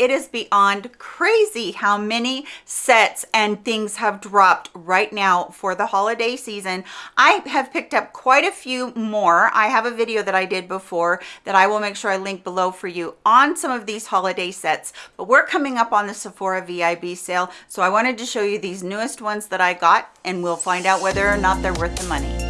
it is beyond crazy how many sets and things have dropped right now for the holiday season. I have picked up quite a few more. I have a video that I did before that I will make sure I link below for you on some of these holiday sets, but we're coming up on the Sephora VIB sale. So I wanted to show you these newest ones that I got and we'll find out whether or not they're worth the money.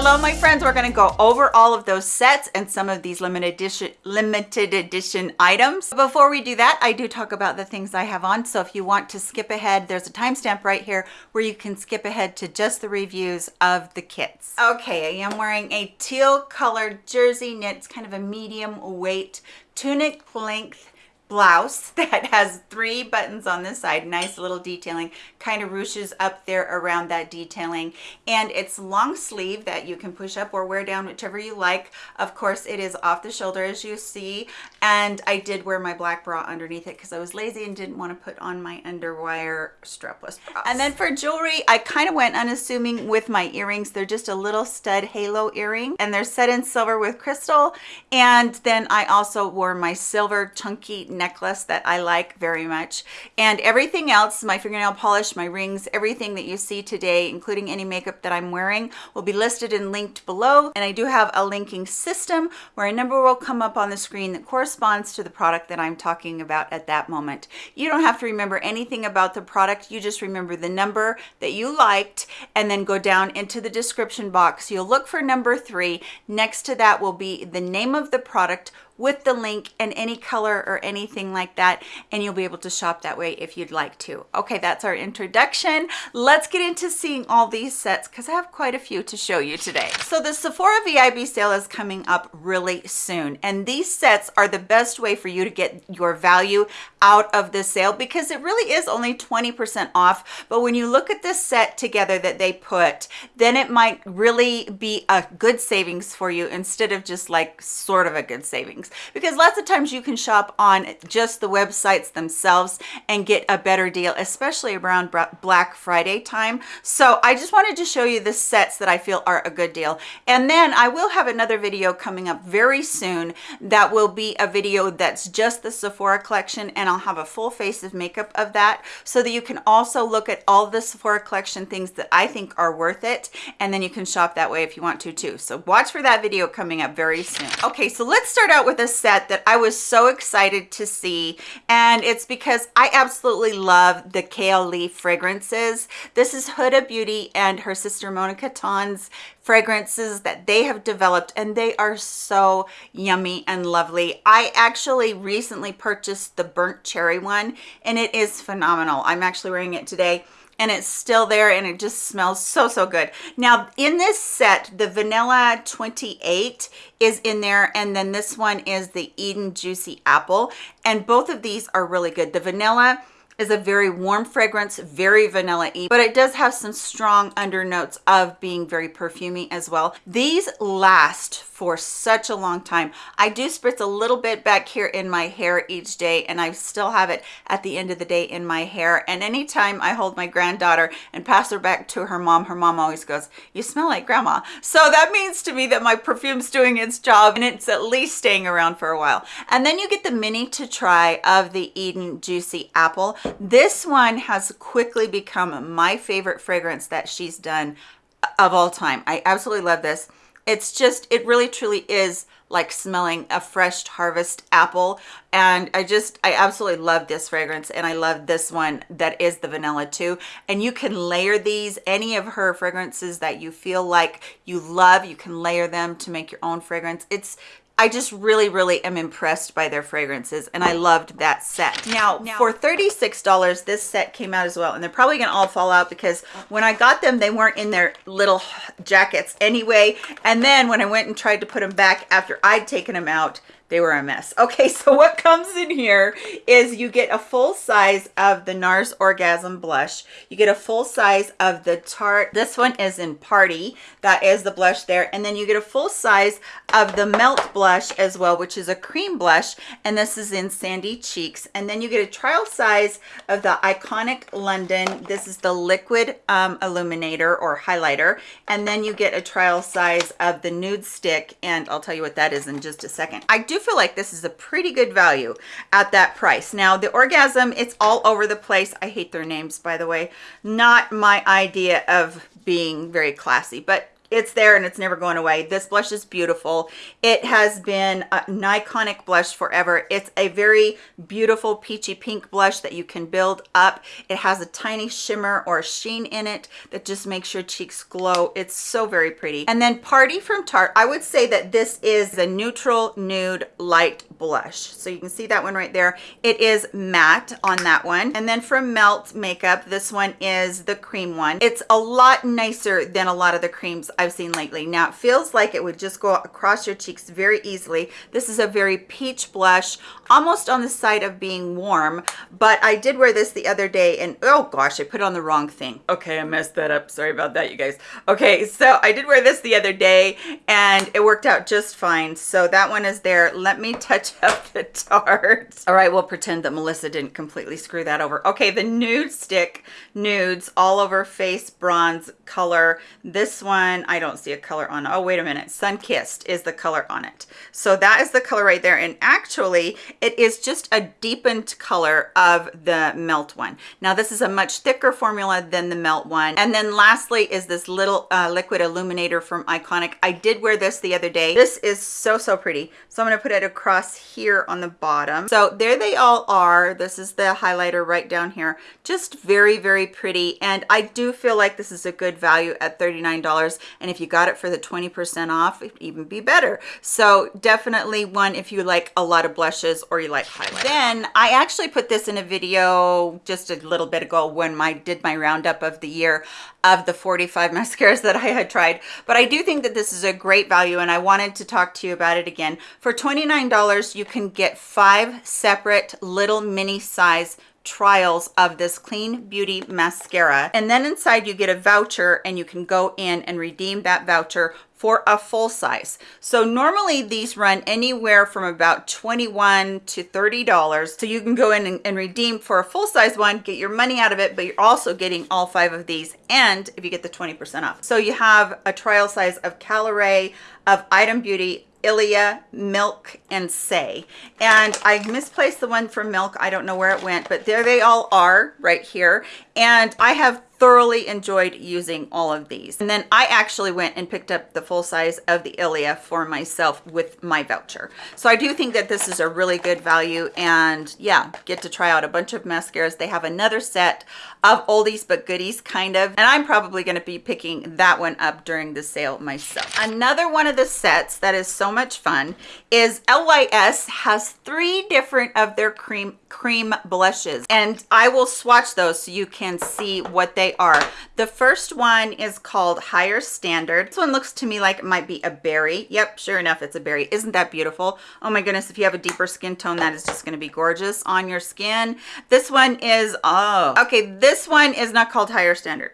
Hello, my friends. We're going to go over all of those sets and some of these limited edition, limited edition items. Before we do that, I do talk about the things I have on. So if you want to skip ahead, there's a timestamp right here where you can skip ahead to just the reviews of the kits. Okay, I am wearing a teal colored jersey knit. It's kind of a medium weight tunic length blouse that has three buttons on this side nice little detailing kind of ruches up there around that detailing. And it's long sleeve that you can push up or wear down whichever you like. Of course it is off the shoulder as you see. And i did wear my black bra underneath it because i was lazy and didn't want to put on my underwire strapless bra and then for jewelry i kind of went unassuming with my earrings. They're just a little stud halo earring and they're set in silver with crystal. And then i also wore my silver chunky necklace that I like very much. And everything else, my fingernail polish, my rings, everything that you see today, including any makeup that I'm wearing, will be listed and linked below. And I do have a linking system where a number will come up on the screen that corresponds to the product that I'm talking about at that moment. You don't have to remember anything about the product. You just remember the number that you liked and then go down into the description box. You'll look for number three. Next to that will be the name of the product with the link and any color or anything like that and you'll be able to shop that way if you'd like to. Okay that's our introduction. Let's get into seeing all these sets because i have quite a few to show you today. So the sephora vib sale is coming up really soon and these sets are the best way for you to get your value out of the sale because it really is only 20 percent off but when you look at this set together that they put then it might really be a good savings for you instead of just like sort of a good savings because lots of times you can shop on just the websites themselves and get a better deal especially around black friday time. So i just wanted to show you the sets that i feel are a good deal. And then i will have another video coming up very soon that will be a video that's just the sephora collection and i'll have a full face of makeup of that so that you can also look at all the sephora collection things that i think are worth it and then you can shop that way if you want to too. So watch for that video coming up very soon. Okay so let's start out with the set that I was so excited to see and it's because I absolutely love the Kayali fragrances. This is Huda Beauty and her sister Mona Kattan's fragrances that they have developed and they are so yummy and lovely. I actually recently purchased the burnt cherry one and it is phenomenal. I'm actually wearing it today and it's still there and it just smells so so good. Now in this set the vanilla 28 is in there and then this one is the eden juicy apple and both of these are really good. The vanilla is a very warm fragrance, very vanilla-y, but it does have some strong undernotes of being very perfumey as well. These last for such a long time. I do spritz a little bit back here in my hair each day and I still have it at the end of the day in my hair. And anytime I hold my granddaughter and pass her back to her mom, her mom always goes, you smell like grandma. So that means to me that my perfume's doing its job and it's at least staying around for a while. And then you get the mini to try of the Eden Juicy Apple. This one has quickly become my favorite fragrance that she's done uh, of all time. I absolutely love this. It's just it really truly is like smelling a fresh harvest apple. And i just i absolutely love this fragrance and i love this one that is the vanilla too. And you can layer these any of her fragrances that you feel like you love you can layer them to make your own fragrance. It's I just really, really am impressed by their fragrances and I loved that set. Now, now for $36, this set came out as well and they're probably gonna all fall out because when I got them, they weren't in their little jackets anyway. And then when I went and tried to put them back after I'd taken them out, they were a mess. Okay, so what comes in here is you get a full size of the NARS Orgasm Blush. You get a full size of the Tarte. This one is in Party. That is the blush there. And then you get a full size of the Melt Blush as well, which is a cream blush. And this is in Sandy Cheeks. And then you get a trial size of the Iconic London. This is the Liquid um, Illuminator or Highlighter. And then you get a trial size of the Nude Stick. And I'll tell you what that is in just a second. I do feel like this is a pretty good value at that price. Now the Orgasm, it's all over the place. I hate their names, by the way. Not my idea of being very classy, but it's there and it's never going away. This blush is beautiful. It has been an iconic blush forever. It's a very beautiful peachy pink blush that you can build up. It has a tiny shimmer or sheen in it that just makes your cheeks glow. It's so very pretty. And then party from tarte. I would say that this is a neutral nude light blush. So you can see that one right there. It is matte on that one. And then from melt makeup this one is the cream one. It's a lot nicer than a lot of the creams I've seen lately. Now it feels like it would just go across your cheeks very easily. This is a very peach blush, almost on the side of being warm, but I did wear this the other day and oh gosh, I put on the wrong thing. Okay, I messed that up. Sorry about that, you guys. Okay, so I did wear this the other day and it worked out just fine. So that one is there. Let me touch up the Tarte. All right, we'll pretend that Melissa didn't completely screw that over. Okay, the nude stick, nudes, all over face bronze color. This one, I don't see a color on. Oh, wait a minute. Sun Kissed is the color on it. So that is the color right there. And actually, it is just a deepened color of the Melt one. Now, this is a much thicker formula than the Melt one. And then lastly is this little uh, liquid illuminator from Iconic. I did wear this the other day. This is so, so pretty. So I'm going to put it across here on the bottom. So there they all are. This is the highlighter right down here. Just very, very pretty. And I do feel like this is a good value at $39 and if you got it for the 20% off it'd even be better. So definitely one if you like a lot of blushes or you like highlight then i actually put this in a video just a little bit ago when I did my roundup of the year of the 45 mascaras that i had tried. But i do think that this is a great value and i wanted to talk to you about it again. For 29 dollars you can get five separate little mini size trials of this clean beauty mascara. And then inside you get a voucher and you can go in and redeem that voucher for a full size. So normally these run anywhere from about 21 to 30 dollars. So you can go in and, and, redeem for a full size one get your money out of it but you're also getting all five of these. And if you get the 20 percent off. So you have a trial size of calorie of item beauty Ilia, Milk, and Saie. And I misplaced the one from Milk. I don't know where it went, but there they all are right here. And I have thoroughly enjoyed using all of these. And then I actually went and picked up the full size of the Ilia for myself with my voucher. So I do think that this is a really good value and yeah, get to try out a bunch of mascaras. They have another set of oldies but goodies kind of, and I'm probably gonna be picking that one up during the sale myself. Another one of the sets that is so much fun is LYS has three different of their cream cream blushes and I will swatch those so you can see what they are. The first one is called Higher Standard. This one looks to me like it might be a berry. Yep, sure enough, it's a berry. Isn't that beautiful? Oh my goodness, if you have a deeper skin tone, that is just gonna be gorgeous on your skin. This one is, oh, okay, this one is not called Higher Standard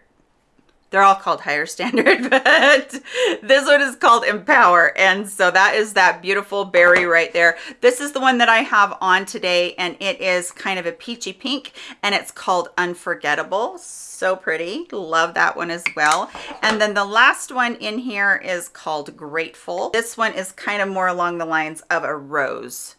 they're all called higher standard but this one is called empower. And so that is that beautiful berry right there. This is the one that i have on today and it is kind of a peachy pink and it's called unforgettable. So pretty. Love that one as well. And then the last one in here is called grateful. This one is kind of more along the lines of a rose.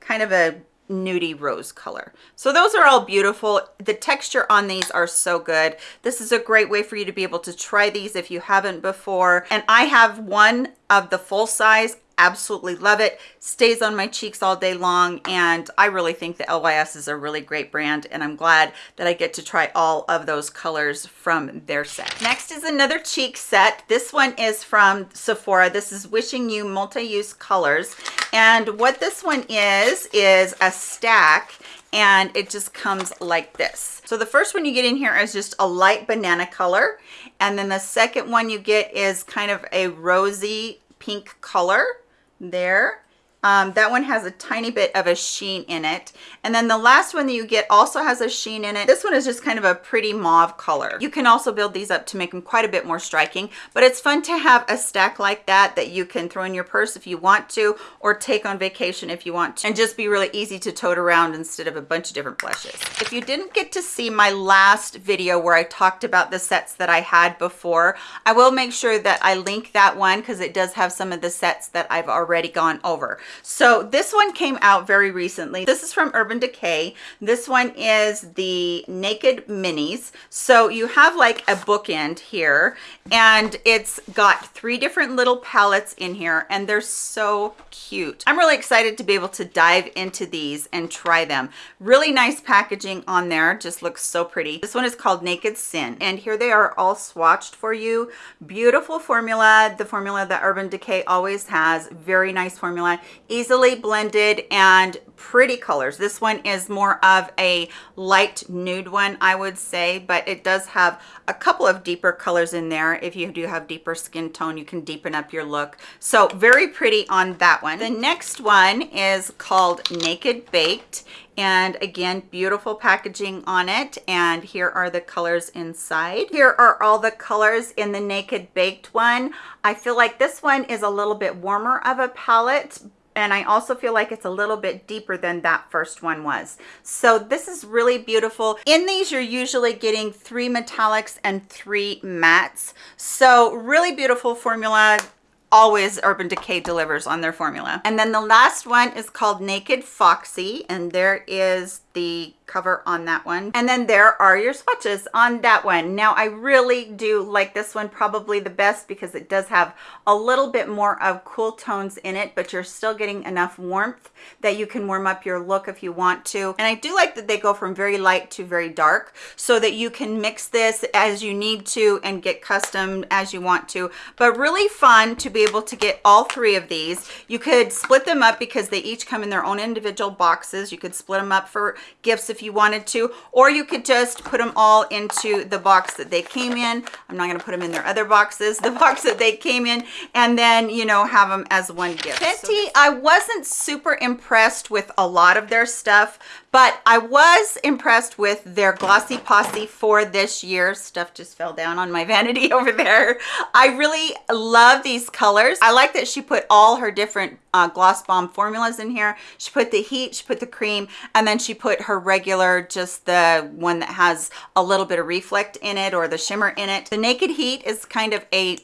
Kind of a nudie rose color. So those are all beautiful. The texture on these are so good. This is a great way for you to be able to try these if you haven't before. And i have one of the full size absolutely love it. Stays on my cheeks all day long and i really think the lys is a really great brand and i'm glad that i get to try all of those colors from their set. Next is another cheek set. This one is from sephora. This is wishing you multi-use colors and what this one is is a stack and it just comes like this. So the first one you get in here is just a light banana color and then the second one you get is kind of a rosy pink color there Um, that one has a tiny bit of a sheen in it. And then the last one that you get also has a sheen in it. This one is just kind of a pretty mauve color. You can also build these up to make them quite a bit more striking, but it's fun to have a stack like that that you can throw in your purse if you want to, or take on vacation if you want to, and just be really easy to tote around instead of a bunch of different blushes. If you didn't get to see my last video where I talked about the sets that I had before, I will make sure that I link that one because it does have some of the sets that I've already gone over. So this one came out very recently. This is from Urban Decay. This one is the Naked Minis. So you have like a bookend here and it's got three different little palettes in here and they're so cute. I'm really excited to be able to dive into these and try them. Really nice packaging on there. Just looks so pretty. This one is called Naked Sin and here they are all swatched for you. Beautiful formula. The formula that Urban Decay always has. Very nice formula. Easily blended and pretty colors. This one is more of a light nude one, I would say, but it does have a couple of deeper colors in there. If you do have deeper skin tone, you can deepen up your look. So very pretty on that one. The next one is called Naked Baked and again beautiful packaging on it and here are the colors inside here are all the colors in the naked baked one i feel like this one is a little bit warmer of a palette and I also feel like it's a little bit deeper than that first one was. So this is really beautiful. In these, you're usually getting three metallics and three mattes. So really beautiful formula always Urban Decay delivers on their formula. And then the last one is called Naked Foxy, and there is the cover on that one. And then there are your swatches on that one. Now i really do like this one probably the best because it does have a little bit more of cool tones in it but you're still getting enough warmth that you can warm up your look if you want to. And i do like that they go from very light to very dark so that you can mix this as you need to and get custom as you want to. But really fun to be able to get all three of these. You could split them up because they each come in their own individual boxes. You could split them up for gifts if you wanted to, or you could just put them all into the box that they came in. I'm not going to put them in their other boxes, the box that they came in, and then, you know, have them as one gift. Fenty, I wasn't super impressed with a lot of their stuff, but I was impressed with their Glossy Posse for this year. Stuff just fell down on my vanity over there. I really love these colors. I like that she put all her different uh, Gloss Bomb formulas in here. She put the heat, she put the cream, and then she put her regular, just the one that has a little bit of reflect in it or the shimmer in it. The Naked Heat is kind of a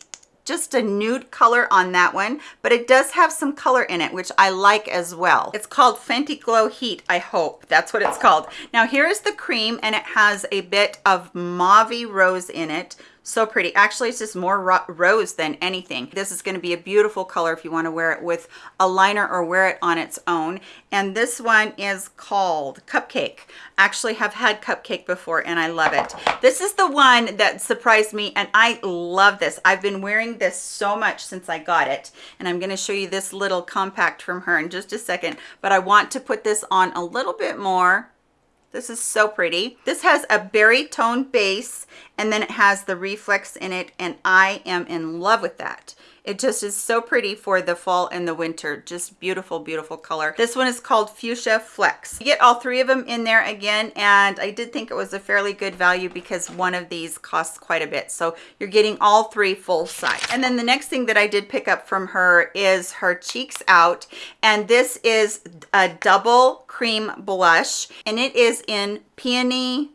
just a nude color on that one but it does have some color in it which i like as well. It's called fenty glow heat i hope. That's what it's called. Now here is the cream and it has a bit of mauve rose in it so pretty. Actually it's just more ro rose than anything. This is going to be a beautiful color if you want to wear it with a liner or wear it on its own. And this one is called cupcake. Actually have had cupcake before and i love it. This is the one that surprised me and i love this. I've been wearing this so much since i got it. And i'm going to show you this little compact from her in just a second. But i want to put this on a little bit more this is so pretty. This has a berry tone base and then it has the reflex in it and I am in love with that. It just is so pretty for the fall and the winter. Just beautiful, beautiful color. This one is called Fuchsia Flex. You get all three of them in there again, and I did think it was a fairly good value because one of these costs quite a bit. So you're getting all three full size. And then the next thing that I did pick up from her is her Cheeks Out, and this is a double cream blush, and it is in Peony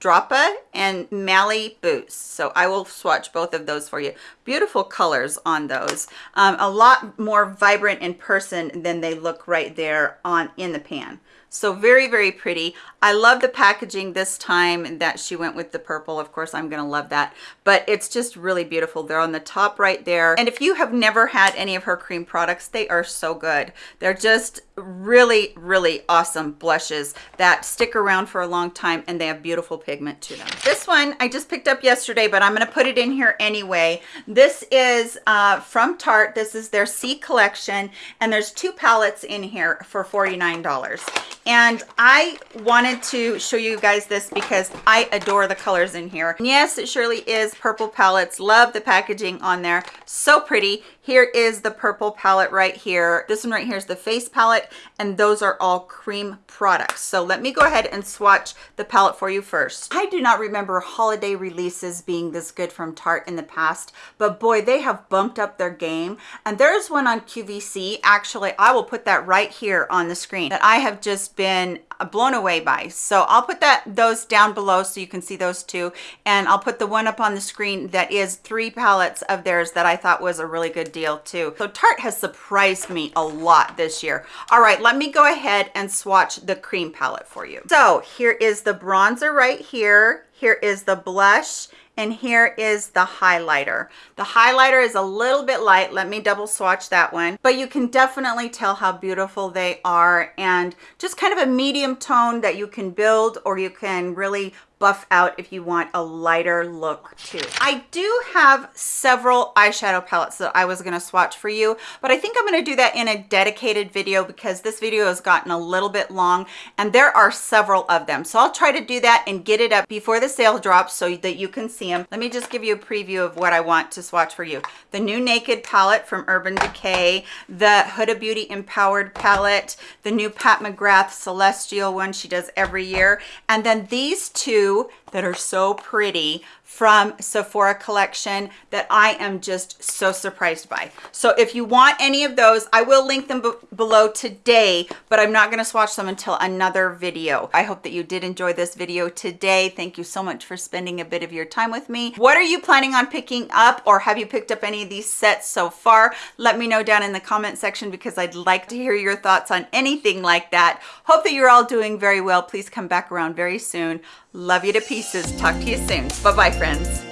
Droppa and Mally Boost. So I will swatch both of those for you. Beautiful colors on those. Um, a lot more vibrant in person than they look right there on in the pan so very very pretty. I love the packaging this time that she went with the purple. Of course i'm gonna love that. But it's just really beautiful. They're on the top right there. And if you have never had any of her cream products they are so good. They're just really really awesome blushes that stick around for a long time and they have beautiful pigment to them. This one i just picked up yesterday but i'm going to put it in here anyway. This is uh, from tarte. This is their c collection and there's two palettes in here for 49 dollars and I wanted to show you guys this because I adore the colors in here. And yes, it surely is purple palettes. Love the packaging on there. So pretty. Here is the purple palette right here. This one right here is the face palette, and those are all cream products. So let me go ahead and swatch the palette for you first. I do not remember holiday releases being this good from Tarte in the past, but boy, they have bumped up their game. And there's one on QVC. Actually, I will put that right here on the screen that I have just been blown away by. So I'll put that those down below so you can see those two. And I'll put the one up on the screen that is three palettes of theirs that I thought was a really good deal too. So Tarte has surprised me a lot this year. All right, let me go ahead and swatch the cream palette for you. So here is the bronzer right here. Here is the blush and here is the highlighter. The highlighter is a little bit light. Let me double swatch that one. But you can definitely tell how beautiful they are and just kind of a medium tone that you can build or you can really buff out if you want a lighter look too. I do have several eyeshadow palettes that I was going to swatch for you, but I think I'm going to do that in a dedicated video because this video has gotten a little bit long and there are several of them. So I'll try to do that and get it up before the sale drops so that you can see them. Let me just give you a preview of what I want to swatch for you. The new Naked palette from Urban Decay, the Huda Beauty Empowered palette, the new Pat McGrath Celestial one she does every year, and then these two that are so pretty from Sephora collection that I am just so surprised by. So if you want any of those, I will link them below today, but I'm not gonna swatch them until another video. I hope that you did enjoy this video today. Thank you so much for spending a bit of your time with me. What are you planning on picking up or have you picked up any of these sets so far? Let me know down in the comment section because I'd like to hear your thoughts on anything like that. Hope that you're all doing very well. Please come back around very soon. Love you to pieces. Talk to you soon. Bye-bye, friends.